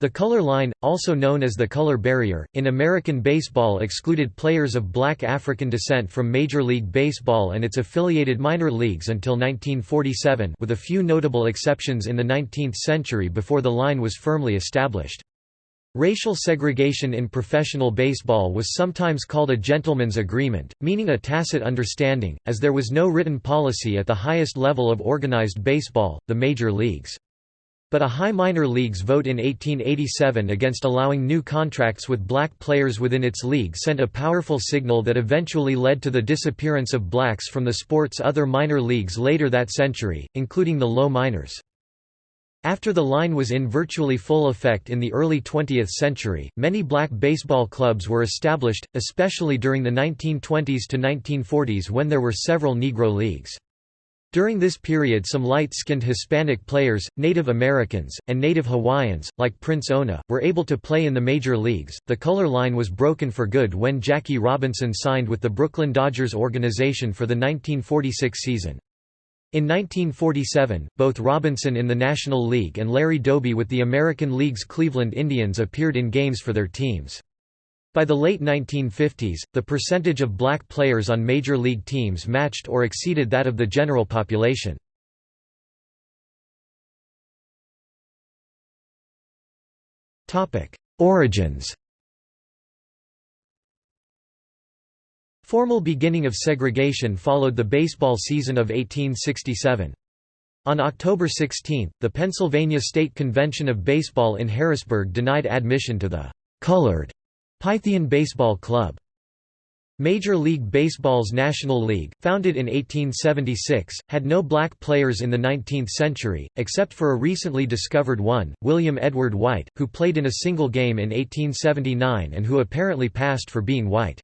The color line, also known as the color barrier, in American baseball excluded players of black African descent from Major League Baseball and its affiliated minor leagues until 1947 with a few notable exceptions in the 19th century before the line was firmly established. Racial segregation in professional baseball was sometimes called a gentleman's agreement, meaning a tacit understanding, as there was no written policy at the highest level of organized baseball, the major leagues. But a high minor leagues vote in 1887 against allowing new contracts with black players within its league sent a powerful signal that eventually led to the disappearance of blacks from the sport's other minor leagues later that century, including the low minors. After the line was in virtually full effect in the early 20th century, many black baseball clubs were established, especially during the 1920s to 1940s when there were several Negro leagues. During this period some light-skinned Hispanic players, Native Americans, and Native Hawaiians, like Prince Oana, were able to play in the major leagues. The color line was broken for good when Jackie Robinson signed with the Brooklyn Dodgers organization for the 1946 season. In 1947, both Robinson in the National League and Larry Doby with the American League's Cleveland Indians appeared in games for their teams. By the late 1950s, the percentage of black players on major league teams matched or exceeded that of the general population. Origins Formal beginning of segregation followed the baseball season of 1867. On October 16, the Pennsylvania State Convention of Baseball in Harrisburg denied admission to the «colored» Pythian Baseball Club. Major League Baseball's National League, founded in 1876, had no black players in the 19th century, except for a recently discovered one, William Edward White, who played in a single game in 1879 and who apparently passed for being white.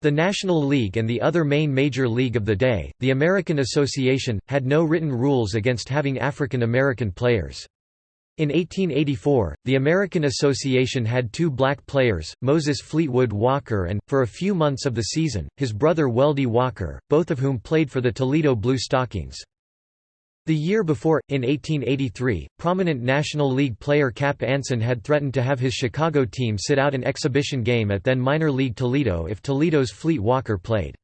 The National League and the other main major league of the day, the American Association, had no written rules against having African American players. In 1884, the American Association had two black players, Moses Fleetwood Walker and, for a few months of the season, his brother Weldy Walker, both of whom played for the Toledo Blue Stockings. The year before, in 1883, prominent National League player Cap Anson had threatened to have his Chicago team sit out an exhibition game at then minor league Toledo if Toledo's Fleet Walker played.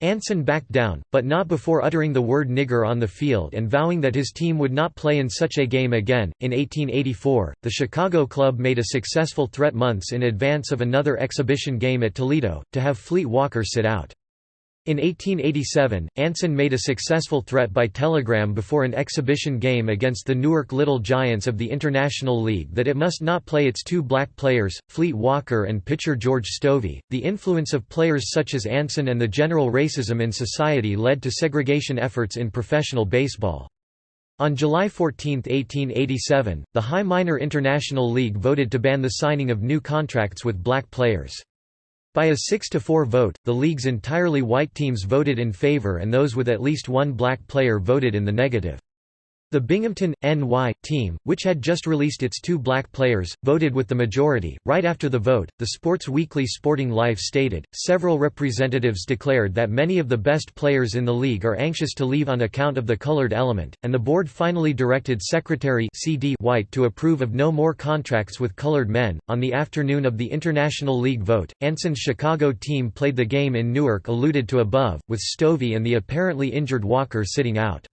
Anson backed down, but not before uttering the word nigger on the field and vowing that his team would not play in such a game again. In 1884, the Chicago club made a successful threat months in advance of another exhibition game at Toledo, to have Fleet Walker sit out. In 1887, Anson made a successful threat by telegram before an exhibition game against the Newark Little Giants of the International League that it must not play its two black players, Fleet Walker and pitcher George Stovey. The influence of players such as Anson and the general racism in society led to segregation efforts in professional baseball. On July 14, 1887, the High Minor International League voted to ban the signing of new contracts with black players. By a 6–4 vote, the league's entirely white teams voted in favor and those with at least one black player voted in the negative. The Binghamton, NY, team, which had just released its two black players, voted with the majority. Right after the vote, the Sports Weekly Sporting Life stated, several representatives declared that many of the best players in the league are anxious to leave on account of the colored element, and the board finally directed Secretary C.D. White to approve of no more contracts with colored men. On the afternoon of the International League vote, Anson's Chicago team played the game in Newark alluded to above, with Stovey and the apparently injured Walker sitting out.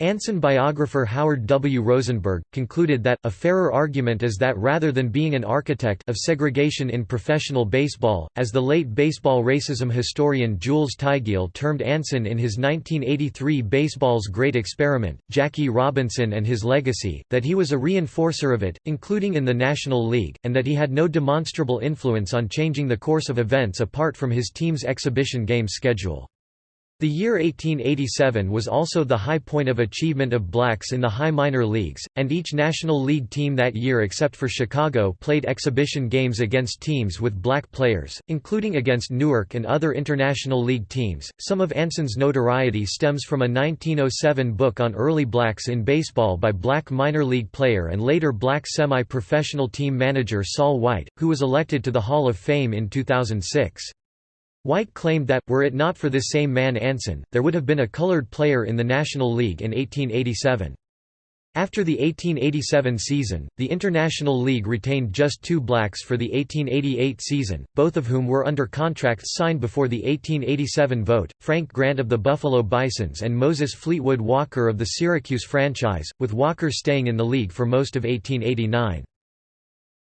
Anson biographer Howard W. Rosenberg, concluded that, a fairer argument is that rather than being an architect of segregation in professional baseball, as the late baseball racism historian Jules Tygiel termed Anson in his 1983 Baseball's Great Experiment, Jackie Robinson and His Legacy, that he was a reinforcer of it, including in the National League, and that he had no demonstrable influence on changing the course of events apart from his team's exhibition game schedule. The year 1887 was also the high point of achievement of blacks in the high minor leagues, and each National League team that year except for Chicago played exhibition games against teams with black players, including against Newark and other International League teams. Some of Anson's notoriety stems from a 1907 book on early blacks in baseball by black minor league player and later black semi-professional team manager Sol White, who was elected to the Hall of Fame in 2006. White claimed that, were it not for this same man Anson, there would have been a colored player in the National League in 1887. After the 1887 season, the International League retained just two blacks for the 1888 season, both of whom were under contracts signed before the 1887 vote, Frank Grant of the Buffalo Bisons and Moses Fleetwood Walker of the Syracuse franchise, with Walker staying in the league for most of 1889.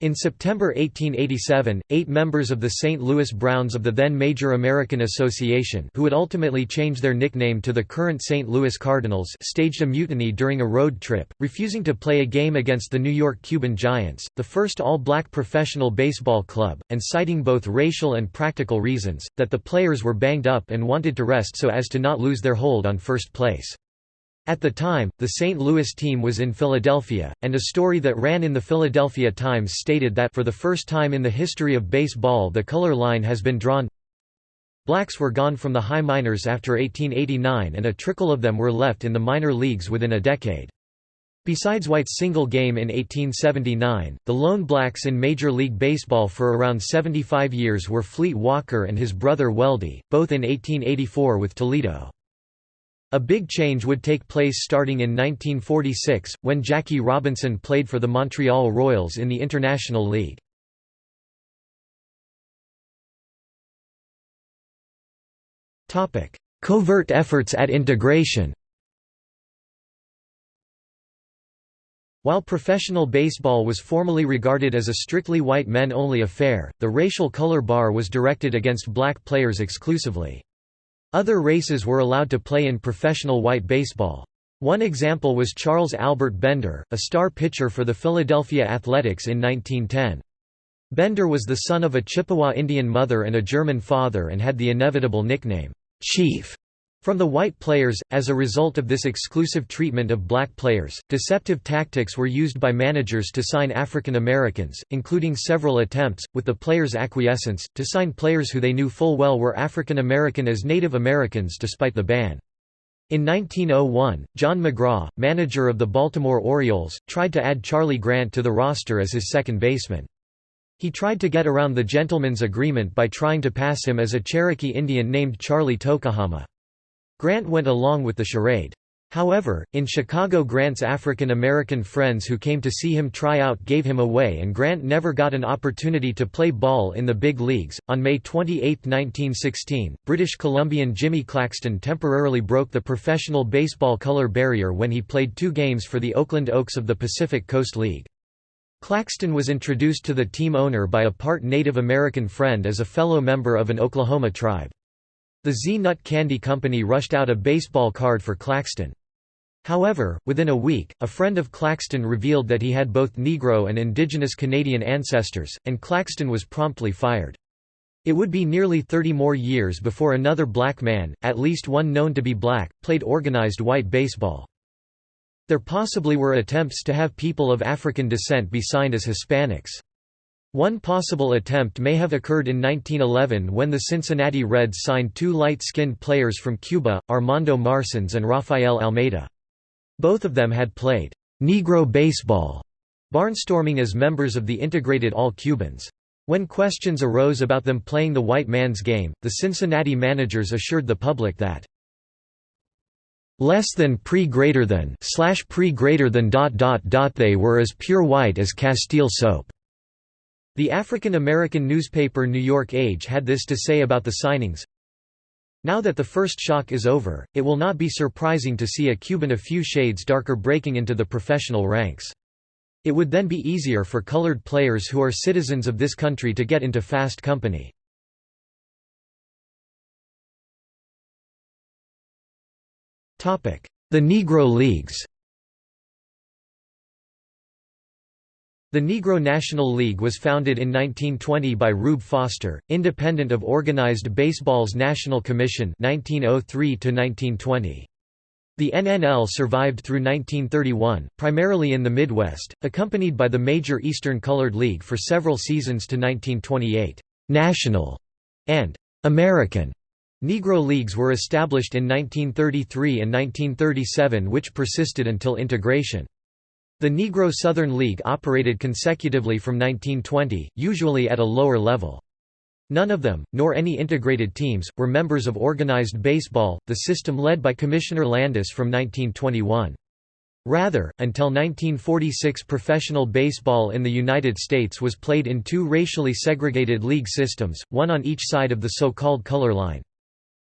In September 1887, eight members of the St. Louis Browns of the then Major American Association who would ultimately change their nickname to the current St. Louis Cardinals staged a mutiny during a road trip, refusing to play a game against the New York Cuban Giants, the first all-black professional baseball club, and citing both racial and practical reasons, that the players were banged up and wanted to rest so as to not lose their hold on first place. At the time, the St. Louis team was in Philadelphia, and a story that ran in the Philadelphia Times stated that for the first time in the history of baseball the color line has been drawn. Blacks were gone from the high minors after 1889 and a trickle of them were left in the minor leagues within a decade. Besides White's single game in 1879, the lone blacks in Major League Baseball for around 75 years were Fleet Walker and his brother Weldy, both in 1884 with Toledo. A big change would take place starting in 1946, when Jackie Robinson played for the Montreal Royals in the International League. Covert efforts at integration While professional baseball was formally regarded as a strictly white men-only affair, the racial color bar was directed against black players exclusively. Other races were allowed to play in professional white baseball. One example was Charles Albert Bender, a star pitcher for the Philadelphia Athletics in 1910. Bender was the son of a Chippewa Indian mother and a German father and had the inevitable nickname, Chief. From the white players, as a result of this exclusive treatment of black players, deceptive tactics were used by managers to sign African Americans, including several attempts, with the players' acquiescence, to sign players who they knew full well were African American as Native Americans despite the ban. In 1901, John McGraw, manager of the Baltimore Orioles, tried to add Charlie Grant to the roster as his second baseman. He tried to get around the gentleman's agreement by trying to pass him as a Cherokee Indian named Charlie Tokohama. Grant went along with the charade. However, in Chicago Grant's African American friends who came to see him try out gave him away and Grant never got an opportunity to play ball in the big leagues. On May 28, 1916, British Columbian Jimmy Claxton temporarily broke the professional baseball color barrier when he played two games for the Oakland Oaks of the Pacific Coast League. Claxton was introduced to the team owner by a part Native American friend as a fellow member of an Oklahoma tribe. The Zee-Nut Candy Company rushed out a baseball card for Claxton. However, within a week, a friend of Claxton revealed that he had both Negro and indigenous Canadian ancestors, and Claxton was promptly fired. It would be nearly 30 more years before another black man, at least one known to be black, played organized white baseball. There possibly were attempts to have people of African descent be signed as Hispanics. One possible attempt may have occurred in 1911 when the Cincinnati Reds signed two light-skinned players from Cuba, Armando Marsans and Rafael Almeida. Both of them had played Negro baseball, barnstorming as members of the integrated All-Cubans. When questions arose about them playing the white man's game, the Cincinnati managers assured the public that less than pre greater than slash pre greater than dot dot dot they were as pure white as Castile soap. The African American newspaper New York Age had this to say about the signings. Now that the first shock is over, it will not be surprising to see a Cuban a few shades darker breaking into the professional ranks. It would then be easier for colored players who are citizens of this country to get into fast company. The Negro Leagues The Negro National League was founded in 1920 by Rube Foster, independent of organized baseball's National Commission 1903 -1920. The NNL survived through 1931, primarily in the Midwest, accompanied by the major Eastern Colored League for several seasons to 1928. National and American Negro Leagues were established in 1933 and 1937 which persisted until integration. The Negro Southern League operated consecutively from 1920, usually at a lower level. None of them, nor any integrated teams, were members of organized baseball, the system led by Commissioner Landis from 1921. Rather, until 1946 professional baseball in the United States was played in two racially segregated league systems, one on each side of the so-called color line.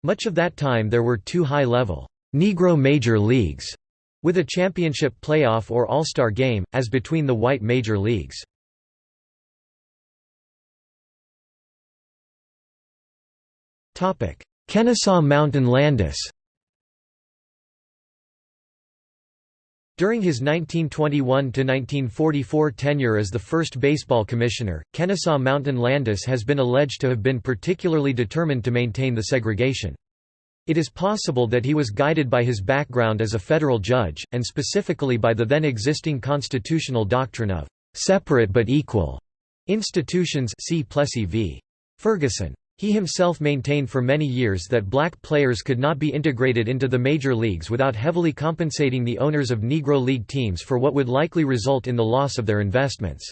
Much of that time there were two high-level, Negro major leagues, with a championship playoff or all-star game, as between the white major leagues. Kennesaw Mountain Landis During his 1921–1944 tenure as the first baseball commissioner, Kennesaw Mountain Landis has been alleged to have been particularly determined to maintain the segregation. It is possible that he was guided by his background as a federal judge, and specifically by the then existing constitutional doctrine of «separate but equal» institutions see Plessy v. Ferguson. He himself maintained for many years that black players could not be integrated into the major leagues without heavily compensating the owners of Negro League teams for what would likely result in the loss of their investments.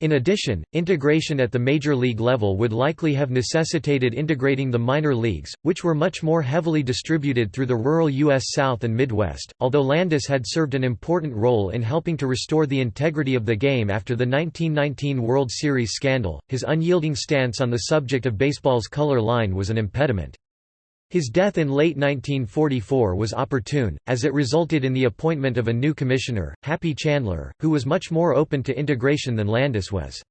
In addition, integration at the major league level would likely have necessitated integrating the minor leagues, which were much more heavily distributed through the rural U.S. South and Midwest. Although Landis had served an important role in helping to restore the integrity of the game after the 1919 World Series scandal, his unyielding stance on the subject of baseball's color line was an impediment. His death in late 1944 was opportune, as it resulted in the appointment of a new commissioner, Happy Chandler, who was much more open to integration than Landis was.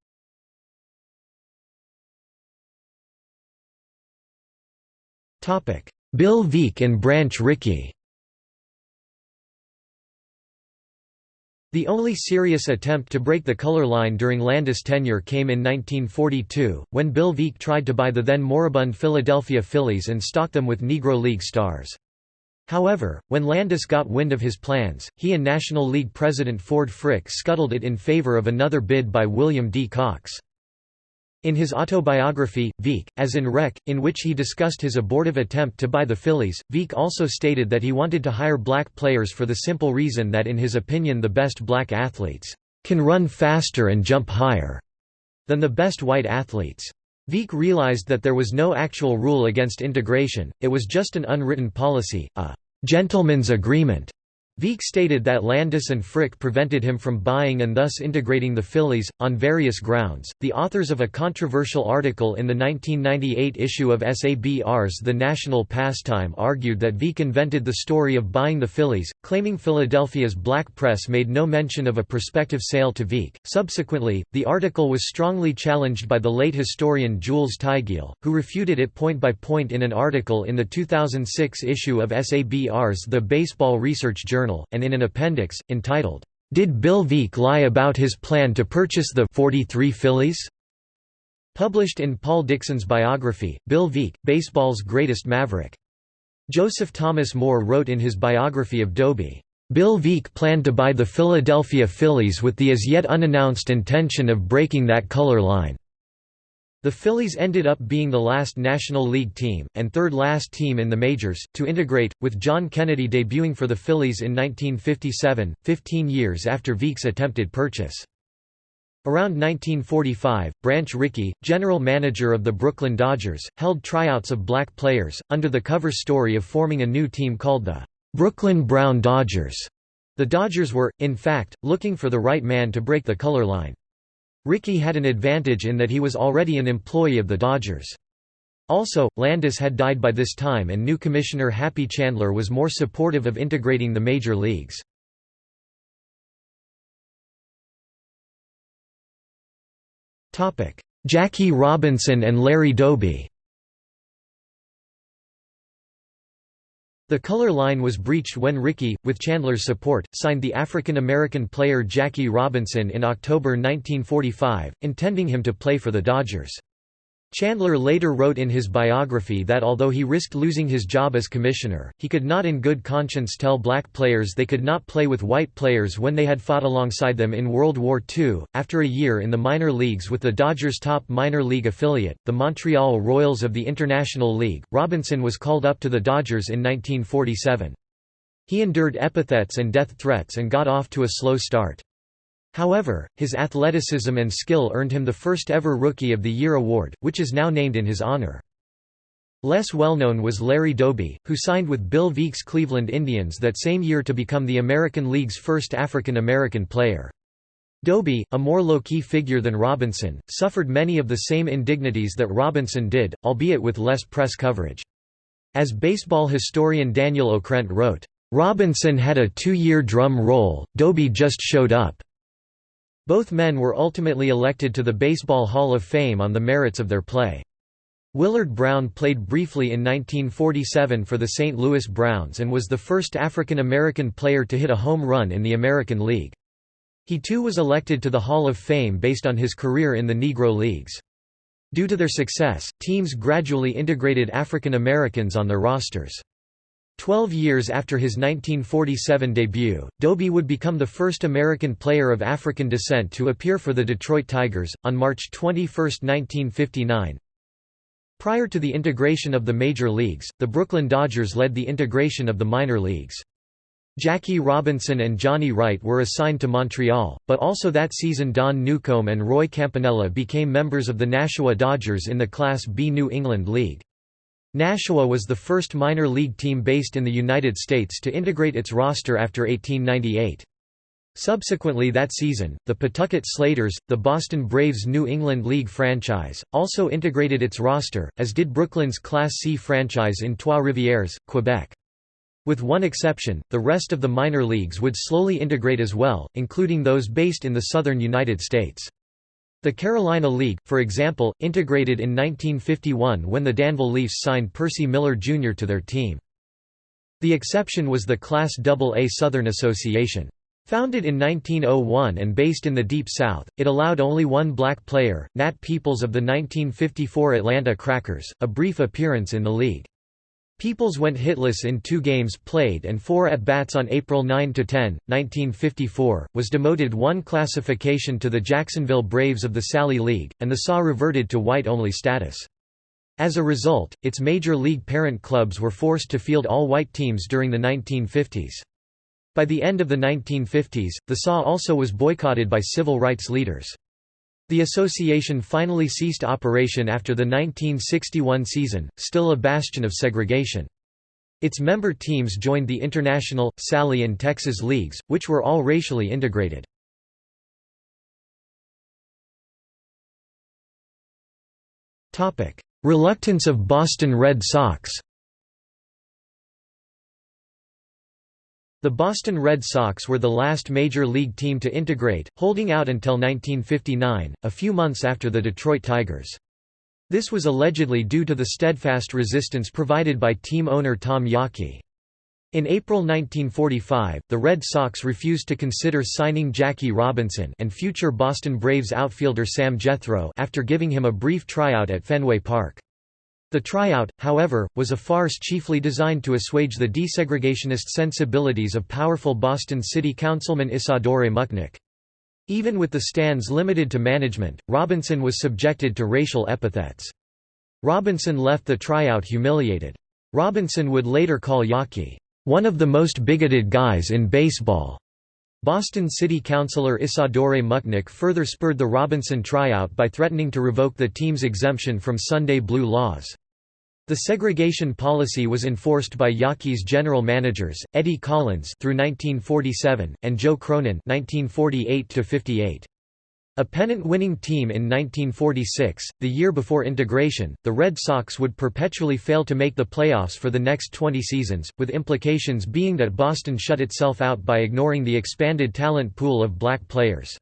Bill Veeck and Branch Rickey The only serious attempt to break the color line during Landis' tenure came in 1942, when Bill Veeck tried to buy the then moribund Philadelphia Phillies and stock them with Negro League stars. However, when Landis got wind of his plans, he and National League president Ford Frick scuttled it in favor of another bid by William D. Cox. In his autobiography, Veeck, as in Wreck, in which he discussed his abortive attempt to buy the Phillies, Veeck also stated that he wanted to hire black players for the simple reason that in his opinion the best black athletes can run faster and jump higher than the best white athletes. Veeck realized that there was no actual rule against integration, it was just an unwritten policy, a gentleman's agreement Veeck stated that Landis and Frick prevented him from buying and thus integrating the Phillies, on various grounds. The authors of a controversial article in the 1998 issue of SABR's The National Pastime argued that Veeck invented the story of buying the Phillies, claiming Philadelphia's black press made no mention of a prospective sale to Veeck. Subsequently, the article was strongly challenged by the late historian Jules Tygiel, who refuted it point by point in an article in the 2006 issue of SABR's The Baseball Research Journal Journal, and in an appendix, entitled, "'Did Bill Veeck Lie About His Plan to Purchase the 43 Phillies?' Published in Paul Dickson's biography, Bill Veeck, Baseball's Greatest Maverick. Joseph Thomas Moore wrote in his biography of Doby, "'Bill Veeck planned to buy the Philadelphia Phillies with the as yet unannounced intention of breaking that color line. The Phillies ended up being the last National League team, and third last team in the majors, to integrate, with John Kennedy debuting for the Phillies in 1957, 15 years after Veeck's attempted purchase. Around 1945, Branch Rickey, general manager of the Brooklyn Dodgers, held tryouts of black players, under the cover story of forming a new team called the Brooklyn Brown Dodgers. The Dodgers were, in fact, looking for the right man to break the color line. Rickey had an advantage in that he was already an employee of the Dodgers. Also, Landis had died by this time and new commissioner Happy Chandler was more supportive of integrating the major leagues. Jackie Robinson and Larry Doby The color line was breached when Rickey, with Chandler's support, signed the African-American player Jackie Robinson in October 1945, intending him to play for the Dodgers. Chandler later wrote in his biography that although he risked losing his job as commissioner, he could not in good conscience tell black players they could not play with white players when they had fought alongside them in World War II. After a year in the minor leagues with the Dodgers' top minor league affiliate, the Montreal Royals of the International League, Robinson was called up to the Dodgers in 1947. He endured epithets and death threats and got off to a slow start. However, his athleticism and skill earned him the first ever Rookie of the Year award, which is now named in his honor. Less well-known was Larry Doby, who signed with Bill Veeck's Cleveland Indians that same year to become the American League's first African-American player. Doby, a more low-key figure than Robinson, suffered many of the same indignities that Robinson did, albeit with less press coverage. As baseball historian Daniel Okrent wrote, "...Robinson had a two-year drum roll, Doby just showed up." Both men were ultimately elected to the Baseball Hall of Fame on the merits of their play. Willard Brown played briefly in 1947 for the St. Louis Browns and was the first African American player to hit a home run in the American League. He too was elected to the Hall of Fame based on his career in the Negro Leagues. Due to their success, teams gradually integrated African Americans on their rosters. Twelve years after his 1947 debut, Doby would become the first American player of African descent to appear for the Detroit Tigers. On March 21, 1959, Prior to the integration of the major leagues, the Brooklyn Dodgers led the integration of the minor leagues. Jackie Robinson and Johnny Wright were assigned to Montreal, but also that season Don Newcombe and Roy Campanella became members of the Nashua Dodgers in the Class B New England League. Nashua was the first minor league team based in the United States to integrate its roster after 1898. Subsequently that season, the Pawtucket Slaters, the Boston Braves' New England League franchise, also integrated its roster, as did Brooklyn's Class C franchise in Trois-Rivières, Quebec. With one exception, the rest of the minor leagues would slowly integrate as well, including those based in the southern United States. The Carolina League, for example, integrated in 1951 when the Danville Leafs signed Percy Miller Jr. to their team. The exception was the Class AA Southern Association. Founded in 1901 and based in the Deep South, it allowed only one black player, Nat Peoples of the 1954 Atlanta Crackers, a brief appearance in the league. Peoples went hitless in two games played and four at-bats on April 9–10, 1954, was demoted one classification to the Jacksonville Braves of the Sally League, and the SAW reverted to white-only status. As a result, its major league parent clubs were forced to field all-white teams during the 1950s. By the end of the 1950s, the SAW also was boycotted by civil rights leaders. The association finally ceased operation after the 1961 season, still a bastion of segregation. Its member teams joined the International, Sally and Texas leagues, which were all racially integrated. Reluctance of Boston Red Sox The Boston Red Sox were the last major league team to integrate, holding out until 1959, a few months after the Detroit Tigers. This was allegedly due to the steadfast resistance provided by team owner Tom Yawkey. In April 1945, the Red Sox refused to consider signing Jackie Robinson and future Boston Braves outfielder Sam Jethroe after giving him a brief tryout at Fenway Park. The tryout, however, was a farce chiefly designed to assuage the desegregationist sensibilities of powerful Boston City Councilman Isadore Muchnick. Even with the stands limited to management, Robinson was subjected to racial epithets. Robinson left the tryout humiliated. Robinson would later call Yawkey, "...one of the most bigoted guys in baseball." Boston City Councilor Isadore Muchnick further spurred the Robinson tryout by threatening to revoke the team's exemption from Sunday blue laws. The segregation policy was enforced by Yawkey's general managers, Eddie Collins through 1947, and Joe Cronin 1948 a pennant-winning team in 1946, the year before integration, the Red Sox would perpetually fail to make the playoffs for the next 20 seasons, with implications being that Boston shut itself out by ignoring the expanded talent pool of black players.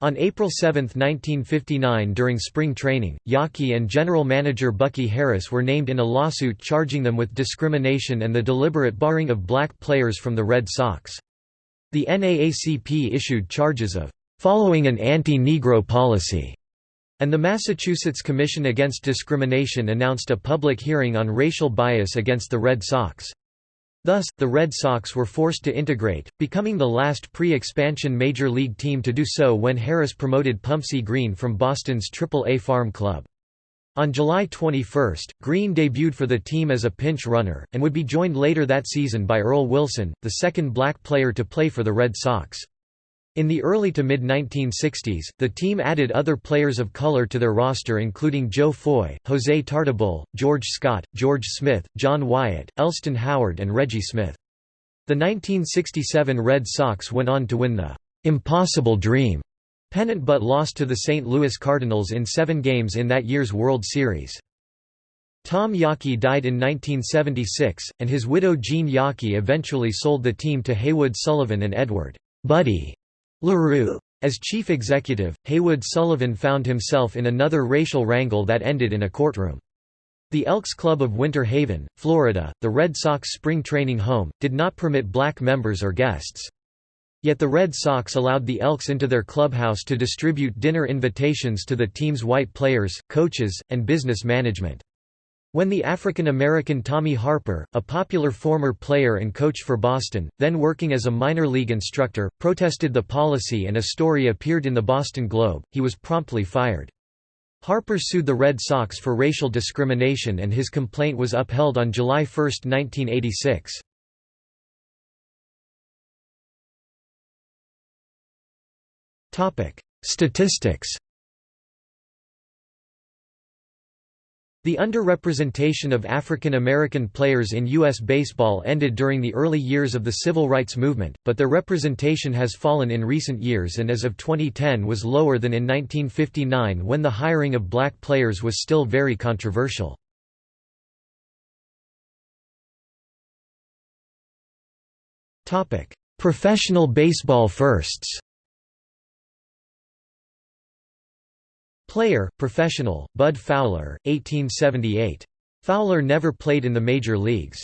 On April 7, 1959 during spring training, Yawkey and general manager Bucky Harris were named in a lawsuit charging them with discrimination and the deliberate barring of black players from the Red Sox. The NAACP issued charges of following an anti-Negro policy, and the Massachusetts Commission Against Discrimination announced a public hearing on racial bias against the Red Sox. Thus, the Red Sox were forced to integrate, becoming the last pre-expansion major league team to do so when Harris promoted Pumpsie Green from Boston's Triple-A farm club. On July 21, Green debuted for the team as a pinch runner, and would be joined later that season by Earl Wilson, the second black player to play for the Red Sox. In the early to mid-1960s, the team added other players of color to their roster including Joe Foy, Jose Tartabull, George Scott, George Smith, John Wyatt, Elston Howard and Reggie Smith. The 1967 Red Sox went on to win the "'Impossible Dream' pennant but lost to the St. Louis Cardinals in seven games in that year's World Series. Tom Yawkey died in 1976, and his widow Jean Yawkey eventually sold the team to Haywood Sullivan and Edward Buddy LeRoux. As chief executive, Haywood Sullivan found himself in another racial wrangle that ended in a courtroom. The Elks Club of Winter Haven, Florida, the Red Sox spring training home, did not permit black members or guests. Yet the Red Sox allowed the Elks into their clubhouse to distribute dinner invitations to the team's white players, coaches, and business management. When the African-American Tommy Harper, a popular former player and coach for Boston, then working as a minor league instructor, protested the policy and a story appeared in the Boston Globe, he was promptly fired. Harper sued the Red Sox for racial discrimination and his complaint was upheld on July 1, 1986. Statistics The underrepresentation of African American players in U.S. baseball ended during the early years of the civil rights movement, but their representation has fallen in recent years and as of 2010 was lower than in 1959 when the hiring of black players was still very controversial. Professional baseball firsts Player, professional, Bud Fowler, 1878. Fowler never played in the major leagues.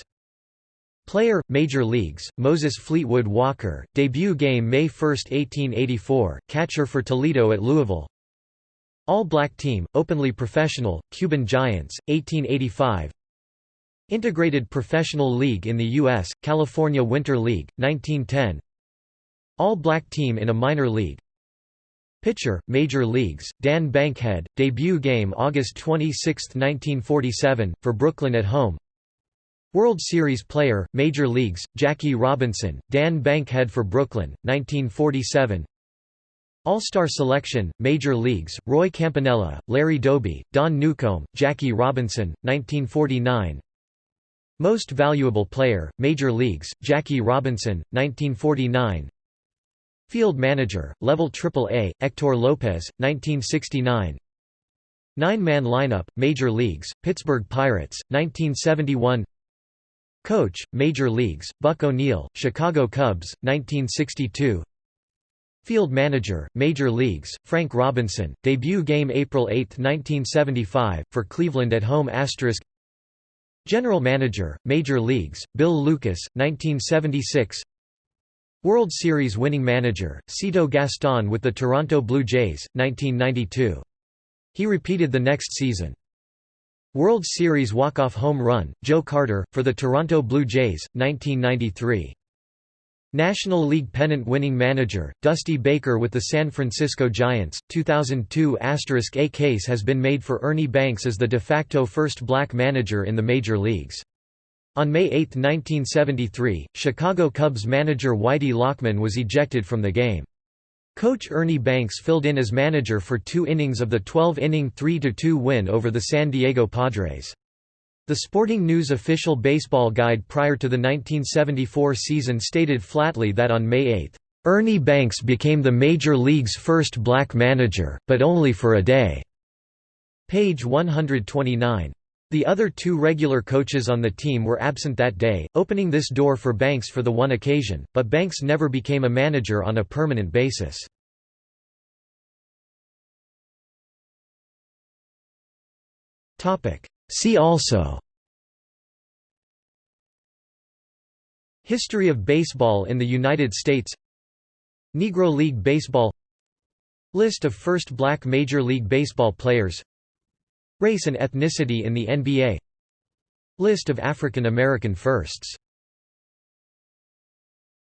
Player, Major Leagues, Moses Fleetwood Walker, debut game May 1, 1884, catcher for Toledo at Louisville All-Black Team, openly professional, Cuban Giants, 1885 Integrated Professional League in the U.S., California Winter League, 1910 All-Black Team in a minor league, Pitcher, Major Leagues, Dan Bankhead, debut game August 26, 1947, for Brooklyn at home. World Series player, Major Leagues, Jackie Robinson, Dan Bankhead for Brooklyn, 1947 All-Star Selection, Major Leagues, Roy Campanella, Larry Doby, Don Newcombe, Jackie Robinson, 1949 Most Valuable Player, Major Leagues, Jackie Robinson, 1949 Field manager, level AAA, Hector Lopez, 1969 Nine-man lineup, Major Leagues, Pittsburgh Pirates, 1971 Coach, Major Leagues, Buck O'Neil, Chicago Cubs, 1962 Field manager, Major Leagues, Frank Robinson, debut game April 8, 1975, for Cleveland at home General manager, Major Leagues, Bill Lucas, 1976 World Series winning manager, Cito Gaston with the Toronto Blue Jays, 1992. He repeated the next season. World Series walk-off home run, Joe Carter, for the Toronto Blue Jays, 1993. National League pennant winning manager, Dusty Baker with the San Francisco Giants, 2002 A case has been made for Ernie Banks as the de facto first black manager in the major leagues. On May 8, 1973, Chicago Cubs manager Whitey Lockman was ejected from the game. Coach Ernie Banks filled in as manager for two innings of the 12-inning 3–2 win over the San Diego Padres. The Sporting News official baseball guide prior to the 1974 season stated flatly that on May 8, "...Ernie Banks became the Major League's first black manager, but only for a day." Page 129. The other two regular coaches on the team were absent that day, opening this door for Banks for the one occasion, but Banks never became a manager on a permanent basis. See also History of baseball in the United States Negro League Baseball List of first black Major League Baseball players Race and ethnicity in the NBA List of African American firsts